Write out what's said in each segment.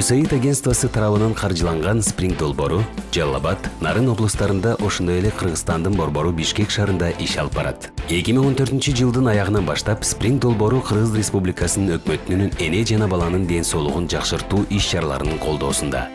USAID агентствосы тарабынан каржыланган спринг долбоору жалал нарын облустарында ошондой эле кыргызстандын борбору бишкек шаарында иш алып барат. Эки миң он баштап спринг долбоору кыргыз республикасынын өкмөтүнүн эне жана баланын ден соолугун жакшыртуу иш чараларынын колдоосунда.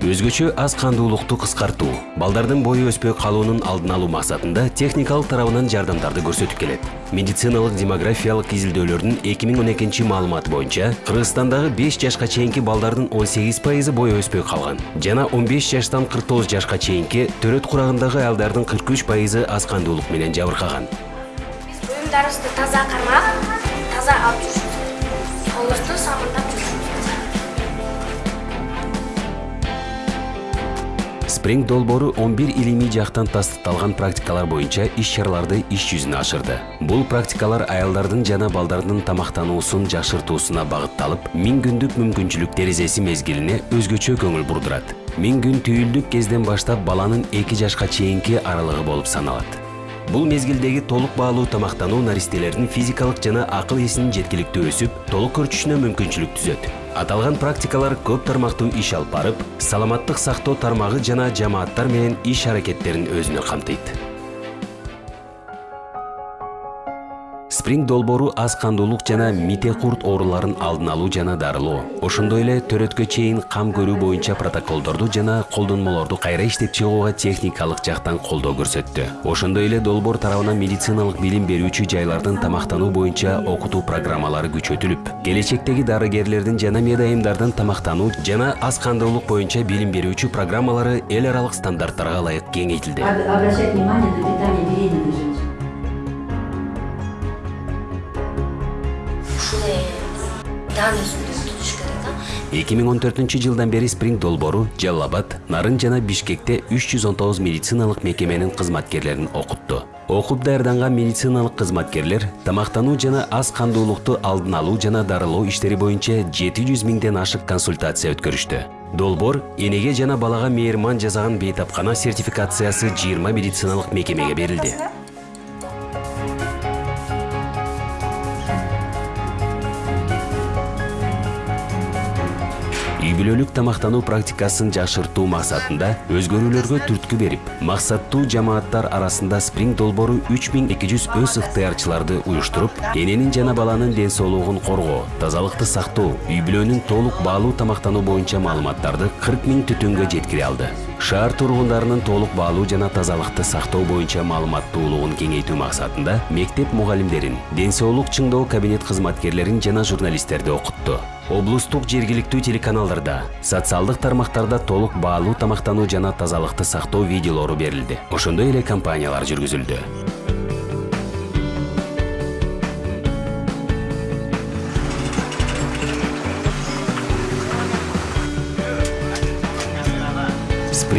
Өзгөчө аз кандуулукту кыскартуу балдардын бою өспөй калуунун алдын алуу максатында техникалык тарабынан жардамдарды көрсөтүп келет. Медициналык демографиялык изилдөөлөрдүн эки миң он экинчи маалыматы боюнча кыргызстандагы беш жашка чейинки балдардын он сегиз пайызы бою өспөй калган жана он беш жаштан кырк тогуз жашка чейинки төрөт курагындагы аялдардын кырк үч пайызы аз кандуулук менен жабыркаган. Биз буюмдарыбызды таза кармап таза алып жүрүшүбүз жүрүшүбүз спринг долбоору он бир илимий жактан тастыкталган практикалар боюнча иш чараларды иш жүзүнө ашырды. Бул практикалар аялдардын жана балдардын тамактануусун жакшыртуусуна багытталып миң күндүк мүмкүнчүлүк терезеси мезгилине өзгөчө көңүл бурдурат. Миң күн түйүлдүк кезден баштап баланын эки жашка чейинки аралыгы болуп саналат. Бул мезгилдеги толук баалуу тамактануу наристелердин физикалык жана акыл эсинин жеткиликтүү өсүп толук көрчүшүнө мүмкүнчүлүк түзөт аталган практикалар көп тармактуу иш алып барып саламаттык сактоо тармагы жана жамааттар менен иш аракеттерин өзүнө камтыйт спринг долбоору аз кандуулук жана мите курт ооруларын алдын алуу жана дарылоо. Ошондой эле төрөткө чейин кам көрүү боюнча протоколдорду жана колдонмолорду кайра иштеп чыгууга техникалык жактан колдоо көрсөттү. Ошондой эле долбоор тарабынан медициналык билим берүүчү жайлардын тамактануу боюнча окутуу программалары күчөтүлүп келечектеги дарыгерлердин жана медайымдардын тамактануу жана аз кандуулук боюнча билим берүүчү программалары эл аралык стандарттарга ылайык кеңейтилди. Об- обращать внимание на питание беременных женщин. Керек да эки миң он төртүнчү жылдан бери спринг долбоору жалал нарын жана бишкекте үч жүз он тогуз медициналык мекеменин кызматкерлерин окутту окуп даярданган медициналык кызматкерлер тамактануу жана аз кандуулукту алдын алуу жана дарылоо иштери боюнча жети жүз миңден ашык консультация өткөрүштү. Долбоор энеге жана балага мейирман жасаган бейтапкана сертификациясы жыйырма медициналык мекемеге берилди үй тамактануу практикасын жакшыртуу максатында өзгөрүүлөргө түрткү берип максаттуу жамааттар арасында спринг эки жүз өз ыктыярчыларды уюштуруп эненин жана баланын ден соолугун коргоо тазалыкты сактоо үй бүлөнүн толук баалуу тамактануу боюнча маалыматтарды кырк миң түтүнгө жеткире алды. Шаар тургундарынын толук баалуу жана тазалыкты сактоо боюнча маалыматтуулугун кеңейтүү максатында мектеп мугалимдерин ден соолук чыңдоо кабинет кызматкерлерин жана журналисттерди окутту. Облустук жергиликтүү телеканалдарда социалдык тармактарда толук баалуу тамактануу жана тазалыкты сактоо видеолору берилди ошондой эле кампаниялар жүргүзүлдү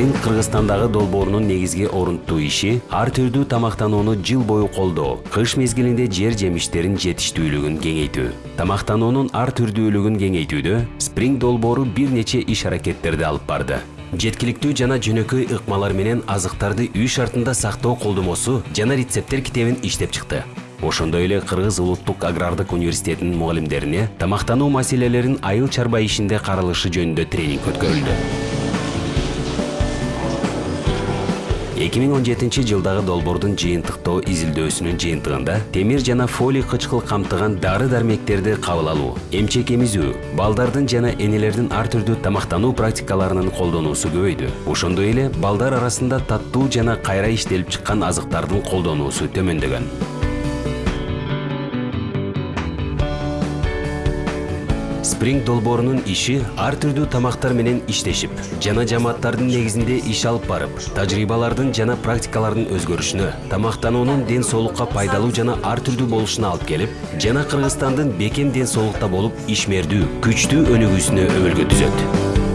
кыргызстандагы долбоорунун негизги орунттуу иши ар түрдүү тамактанууну жыл бою колдоо кыш мезгилинде жер жемиштерин жетиштүүлүгүн кеңейтүү. Тамактануунун ар түрдүүлүгүн кеңейтүүдө спринг долбоору бир нече иш аракеттерди алып барды. Жеткиликтүү жана жөнөкөй ыкмалар менен азыктарды үй шартында сактоо колдомосу жана рецепттер китебин иштеп чыкты. Ошондой эле кыргыз улуттук агрардык университетинин мугалимдерине тамактануу маселелерин айыл чарба ишинде каралышы жөнүндө тренинг өткөрүлдү. 2017 жылдагы долбоордун жыйынтыктоо изилдөөсүнүн жыйынтыгында темир жана фолий кычкыл камтыган дары дармектерди кабыл алуу эмчек эмизүү балдардын жана энелердин ар түрдүү тамактануу практикаларынын колдонуусу көбөйдү. Ошондой эле балдар арасында таттуу жана кайра иштелип чыккан азыктардын колдонуусу төмөндөгөн. Спринг долбоорунун иши ар түрдүү тамактар менен иштешип жана жамааттардын негизинде иш алып барып тажрыйбалардын жана практикалардын өзгөрүшүнө тамактануунун ден соолукка пайдалуу жана ар түрдүү болушуна алып келип жана кыргызстандын бекем ден соолукта болуп ишмердүү күчтүү өнүгүүсүнө өбөлгө түзөт.